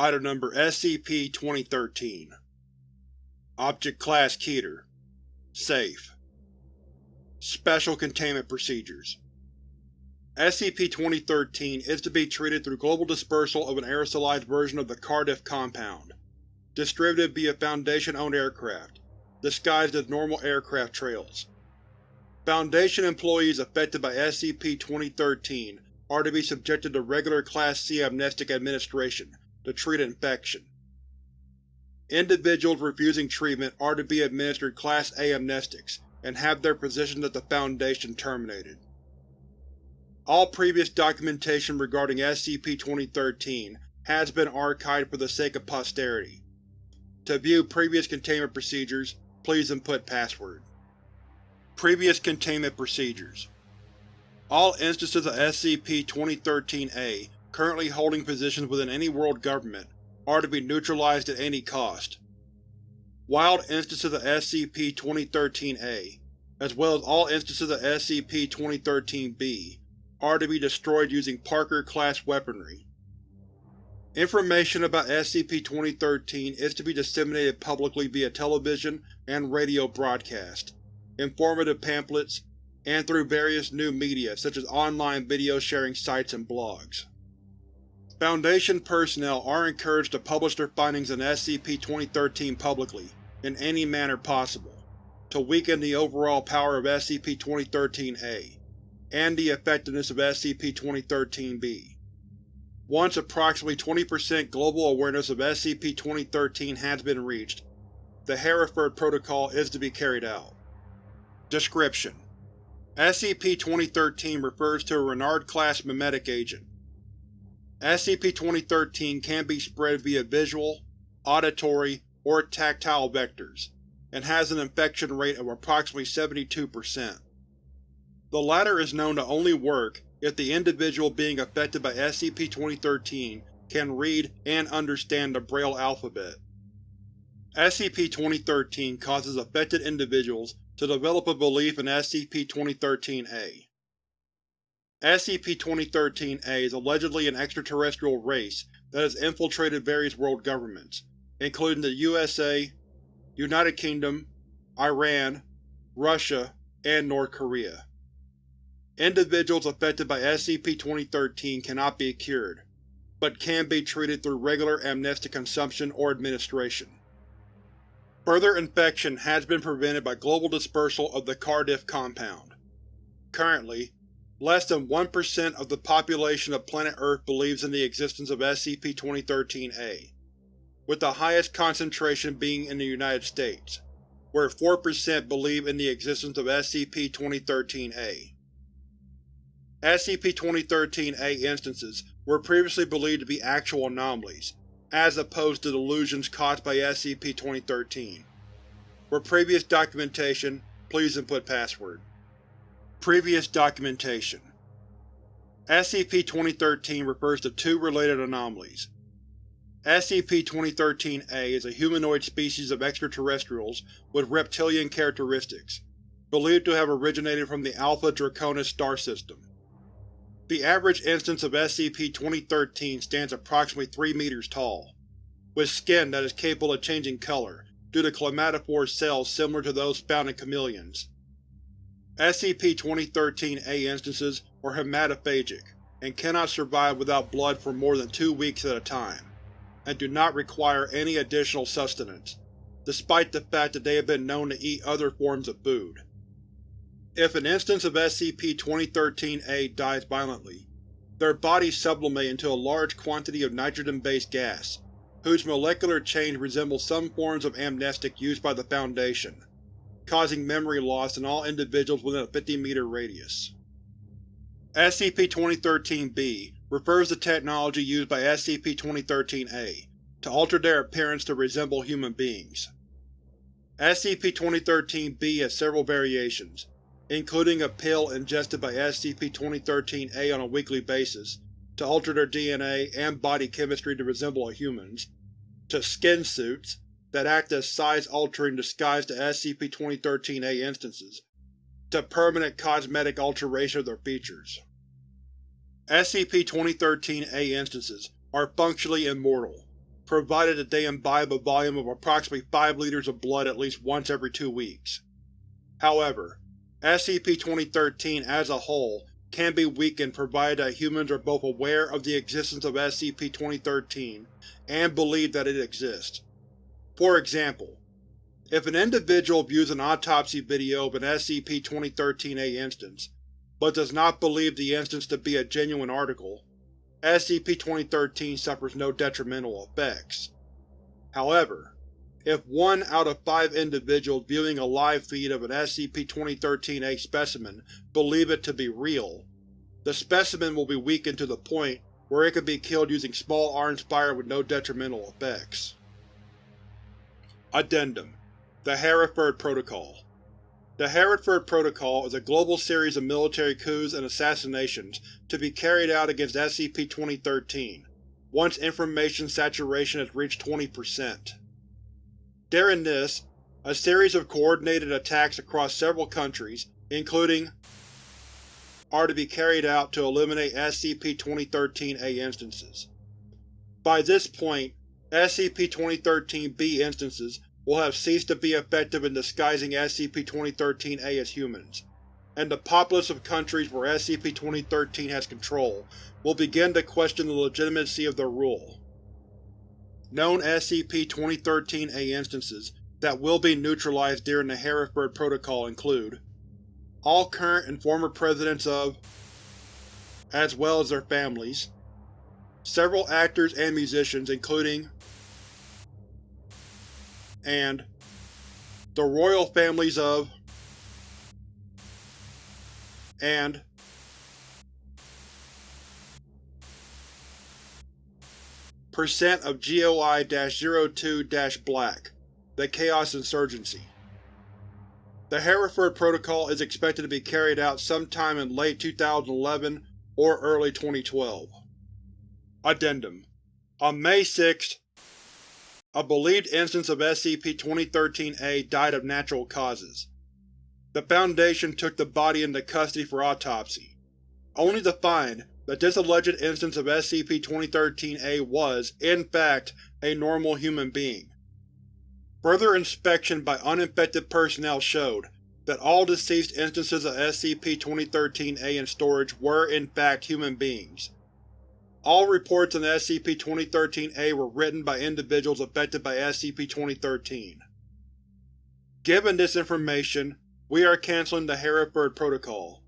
Item Number SCP-2013 Object Class Keter. Safe. Special Containment Procedures. SCP-2013 is to be treated through global dispersal of an aerosolized version of the Cardiff Compound, distributed via Foundation-owned aircraft, disguised as normal aircraft trails. Foundation employees affected by SCP-2013 are to be subjected to regular Class C amnestic administration to treat infection. Individuals refusing treatment are to be administered Class A amnestics and have their positions at the Foundation terminated. All previous documentation regarding SCP-2013 has been archived for the sake of posterity. To view previous containment procedures, please input password. Previous Containment Procedures All instances of SCP-2013-A currently holding positions within any world government are to be neutralized at any cost. Wild instances of SCP-2013-A, as well as all instances of SCP-2013-B, are to be destroyed using Parker-class weaponry. Information about SCP-2013 is to be disseminated publicly via television and radio broadcast, informative pamphlets, and through various new media such as online video sharing sites and blogs. Foundation personnel are encouraged to publish their findings on SCP-2013 publicly, in any manner possible, to weaken the overall power of SCP-2013-A, and the effectiveness of SCP-2013-B. Once approximately 20% global awareness of SCP-2013 has been reached, the Hereford Protocol is to be carried out. Description: SCP-2013 refers to a Renard-class memetic agent. SCP-2013 can be spread via visual, auditory, or tactile vectors, and has an infection rate of approximately 72%. The latter is known to only work if the individual being affected by SCP-2013 can read and understand the Braille alphabet. SCP-2013 causes affected individuals to develop a belief in SCP-2013-A. SCP-2013-A is allegedly an extraterrestrial race that has infiltrated various world governments, including the USA, United Kingdom, Iran, Russia, and North Korea. Individuals affected by SCP-2013 cannot be cured, but can be treated through regular amnestic consumption or administration. Further infection has been prevented by global dispersal of the Cardiff Compound. Currently, less than 1% of the population of planet Earth believes in the existence of SCP-2013-A, with the highest concentration being in the United States, where 4% believe in the existence of SCP-2013-A. SCP-2013-A instances were previously believed to be actual anomalies, as opposed to delusions caused by SCP-2013. For previous documentation, please input password. Previous documentation SCP-2013 refers to two related anomalies. SCP-2013-A is a humanoid species of extraterrestrials with reptilian characteristics, believed to have originated from the Alpha Draconis star system. The average instance of SCP-2013 stands approximately 3 meters tall, with skin that is capable of changing color due to chromatophore cells similar to those found in chameleons. SCP-2013-A instances are hematophagic and cannot survive without blood for more than two weeks at a time, and do not require any additional sustenance, despite the fact that they have been known to eat other forms of food. If an instance of SCP-2013-A dies violently, their bodies sublimate into a large quantity of nitrogen-based gas, whose molecular change resembles some forms of amnestic used by the Foundation, causing memory loss in all individuals within a 50-meter radius. SCP-2013-B refers to technology used by SCP-2013-A to alter their appearance to resemble human beings. SCP-2013-B has several variations, including a pill ingested by SCP-2013-A on a weekly basis to alter their DNA and body chemistry to resemble a human's, to skin suits that act as size-altering disguise to SCP-2013-A instances, to permanent cosmetic alteration of their features. SCP-2013-A instances are functionally immortal, provided that they imbibe a volume of approximately 5 liters of blood at least once every two weeks. However, SCP-2013 as a whole can be weakened provided that humans are both aware of the existence of SCP-2013 and believe that it exists. For example, if an individual views an autopsy video of an SCP-2013-A instance, but does not believe the instance to be a genuine article, SCP-2013 suffers no detrimental effects. However, if one out of five individuals viewing a live feed of an SCP-2013-A specimen believe it to be real, the specimen will be weakened to the point where it can be killed using small arms fire with no detrimental effects. Addendum The Hereford Protocol The Hereford Protocol is a global series of military coups and assassinations to be carried out against SCP-2013, once information saturation has reached 20%. During this, a series of coordinated attacks across several countries, including are to be carried out to eliminate SCP-2013-A instances. By this point, SCP-2013-B instances will have ceased to be effective in disguising SCP-2013-A as humans, and the populace of countries where SCP-2013 has control will begin to question the legitimacy of their rule. Known SCP-2013-A instances that will be neutralized during the Hereford Protocol include all current and former Presidents of, as well as their families, several actors and musicians including and the royal families of and percent of GOI-02-Black, the Chaos Insurgency. The Hereford Protocol is expected to be carried out sometime in late 2011 or early 2012. Addendum On May 6, a believed instance of SCP-2013-A died of natural causes. The Foundation took the body into custody for autopsy, only to find that this alleged instance of SCP-2013-A was, in fact, a normal human being. Further inspection by uninfected personnel showed that all deceased instances of SCP-2013-A in storage were in fact human beings. All reports on SCP-2013-A were written by individuals affected by SCP-2013. Given this information, we are canceling the Hereford Protocol.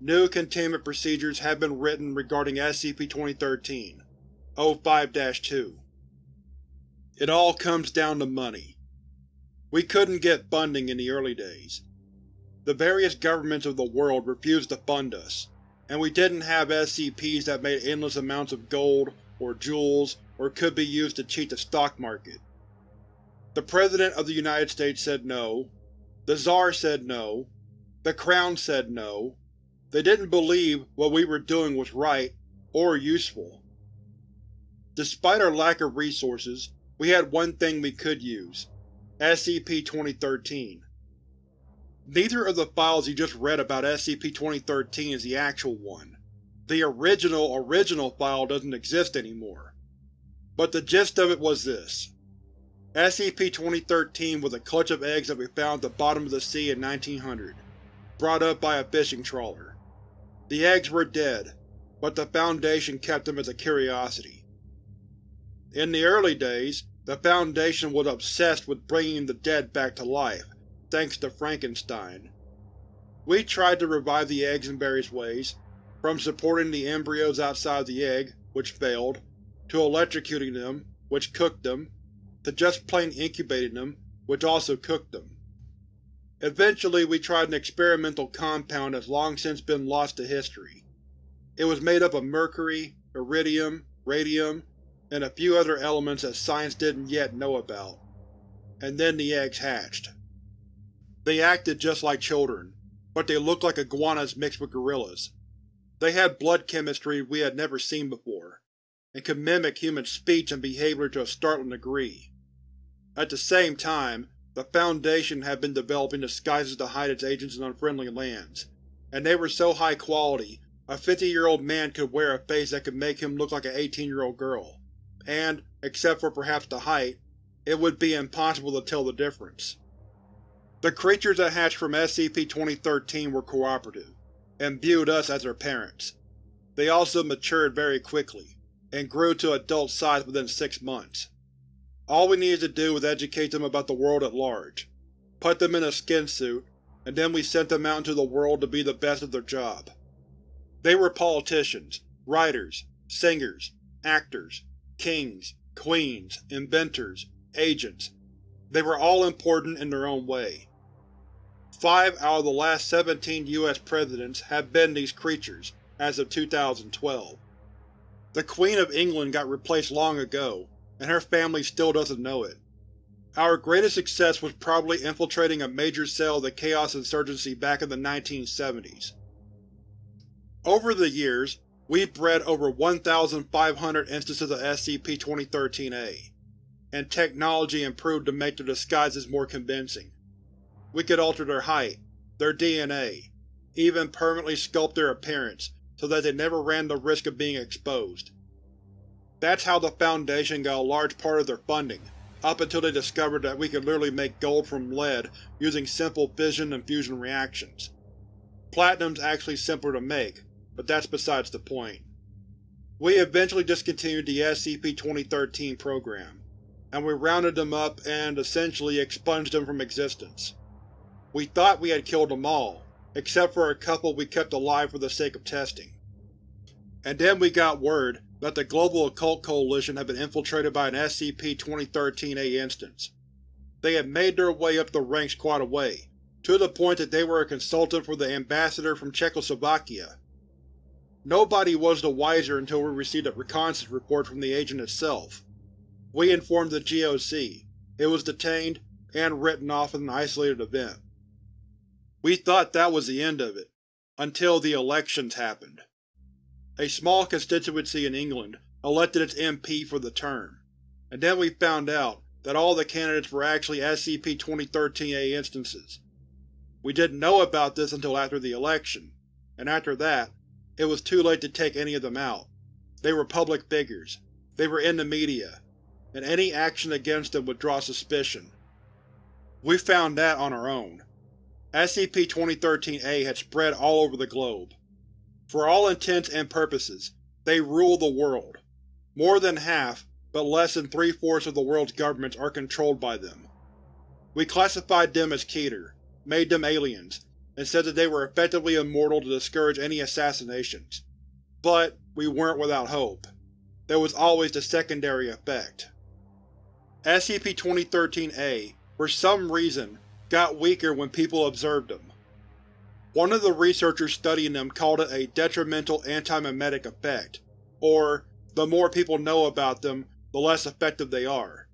New containment procedures have been written regarding SCP-2013 O5-2 It all comes down to money. We couldn't get funding in the early days. The various governments of the world refused to fund us, and we didn't have SCPs that made endless amounts of gold, or jewels, or could be used to cheat the stock market. The President of the United States said no, the Tsar said no, the Crown said no, they didn't believe what we were doing was right, or useful. Despite our lack of resources, we had one thing we could use SCP-2013. Neither of the files you just read about SCP-2013 is the actual one. The original original file doesn't exist anymore. But the gist of it was this. SCP-2013 was a clutch of eggs that we found at the bottom of the sea in 1900, brought up by a fishing trawler. The eggs were dead, but the Foundation kept them as a curiosity. In the early days, the Foundation was obsessed with bringing the dead back to life, thanks to Frankenstein. We tried to revive the eggs in various ways, from supporting the embryos outside the egg, which failed, to electrocuting them, which cooked them, to just plain incubating them, which also cooked them. Eventually we tried an experimental compound that's long since been lost to history. It was made up of mercury, iridium, radium, and a few other elements that science didn't yet know about. And then the eggs hatched. They acted just like children, but they looked like iguanas mixed with gorillas. They had blood chemistry we had never seen before, and could mimic human speech and behavior to a startling degree. At the same time, the Foundation had been developing disguises to hide its agents in unfriendly lands, and they were so high quality a 50-year-old man could wear a face that could make him look like an 18-year-old girl, and except for perhaps the height, it would be impossible to tell the difference. The creatures that hatched from SCP-2013 were cooperative, and viewed us as their parents. They also matured very quickly, and grew to adult size within six months. All we needed to do was educate them about the world at large, put them in a skin suit, and then we sent them out into the world to be the best at their job. They were politicians, writers, singers, actors, kings, queens, inventors, agents. They were all important in their own way. Five out of the last 17 U.S. presidents have been these creatures, as of 2012. The Queen of England got replaced long ago, and her family still doesn't know it. Our greatest success was probably infiltrating a major cell of the Chaos Insurgency back in the 1970s. Over the years, we've bred over 1,500 instances of SCP-2013-A, and technology improved to make the disguises more convincing. We could alter their height, their DNA, even permanently sculpt their appearance so that they never ran the risk of being exposed. That's how the Foundation got a large part of their funding, up until they discovered that we could literally make gold from lead using simple fission and fusion reactions. Platinum's actually simpler to make, but that's besides the point. We eventually discontinued the SCP-2013 program, and we rounded them up and, essentially, expunged them from existence. We thought we had killed them all, except for a couple we kept alive for the sake of testing. And then we got word that the Global Occult Coalition had been infiltrated by an SCP-2013-A instance. They had made their way up the ranks quite a way, to the point that they were a consultant for the ambassador from Czechoslovakia. Nobody was the wiser until we received a reconnaissance report from the agent itself. We informed the GOC, it was detained, and written off as an isolated event. We thought that was the end of it, until the elections happened. A small constituency in England elected its MP for the term, and then we found out that all the candidates were actually SCP-2013-A instances. We didn't know about this until after the election, and after that, it was too late to take any of them out. They were public figures, they were in the media, and any action against them would draw suspicion. We found that on our own. SCP-2013-A had spread all over the globe. For all intents and purposes, they rule the world. More than half, but less than three-fourths of the world's governments are controlled by them. We classified them as Keter, made them aliens, and said that they were effectively immortal to discourage any assassinations. But we weren't without hope. There was always the secondary effect. SCP-2013-A, for some reason, got weaker when people observed them. One of the researchers studying them called it a detrimental anti-memetic effect, or the more people know about them, the less effective they are.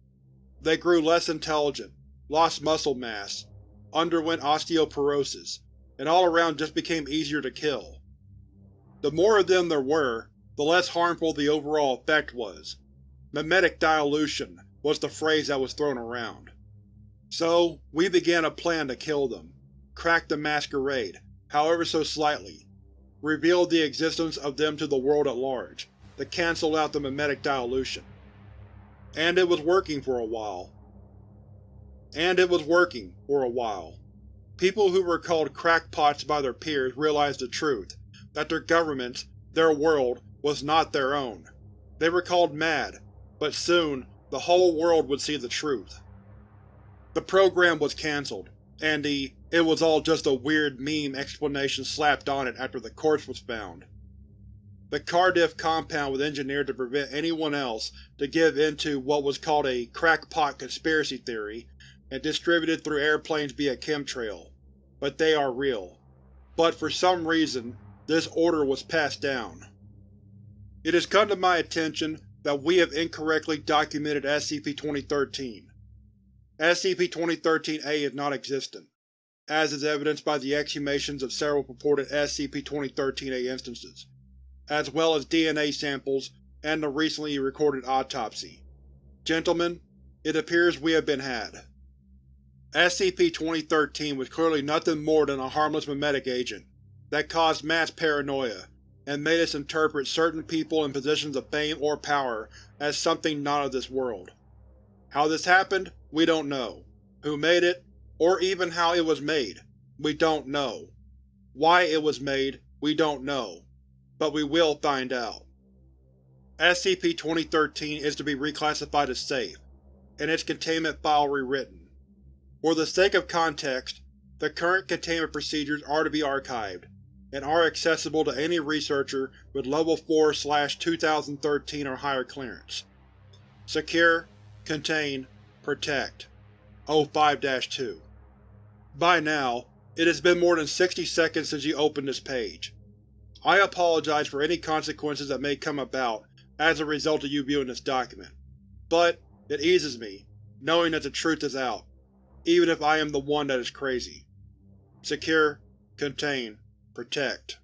They grew less intelligent, lost muscle mass, underwent osteoporosis, and all around just became easier to kill. The more of them there were, the less harmful the overall effect was. Memetic dilution was the phrase that was thrown around. So, we began a plan to kill them, crack the masquerade, however so slightly, reveal the existence of them to the world at large, to cancel out the memetic dilution. And it was working for a while. And it was working, for a while. People who were called crackpots by their peers realized the truth, that their governments, their world, was not their own. They were called mad, but soon the whole world would see the truth. The program was cancelled, and the it was all just a weird meme explanation slapped on it after the corpse was found. The Cardiff compound was engineered to prevent anyone else to give in to what was called a crackpot conspiracy theory and distributed through airplanes via chemtrail, but they are real. But for some reason, this order was passed down. It has come to my attention that we have incorrectly documented SCP-2013. SCP-2013-A is non-existent, as is evidenced by the exhumations of several purported SCP-2013-A instances, as well as DNA samples and the recently recorded autopsy. Gentlemen, it appears we have been had. SCP-2013 was clearly nothing more than a harmless memetic agent that caused mass paranoia, and made us interpret certain people in positions of fame or power as something not of this world. How this happened, we don't know. Who made it, or even how it was made, we don't know. Why it was made, we don't know. But we will find out. SCP-2013 is to be reclassified as safe, and its containment file rewritten. For the sake of context, the current containment procedures are to be archived, and are accessible to any researcher with Level 4-2013 or higher clearance. Secure, Contain, Protect. O5-2 By now, it has been more than 60 seconds since you opened this page. I apologize for any consequences that may come about as a result of you viewing this document, but it eases me, knowing that the truth is out, even if I am the one that is crazy. Secure, Contain, Protect.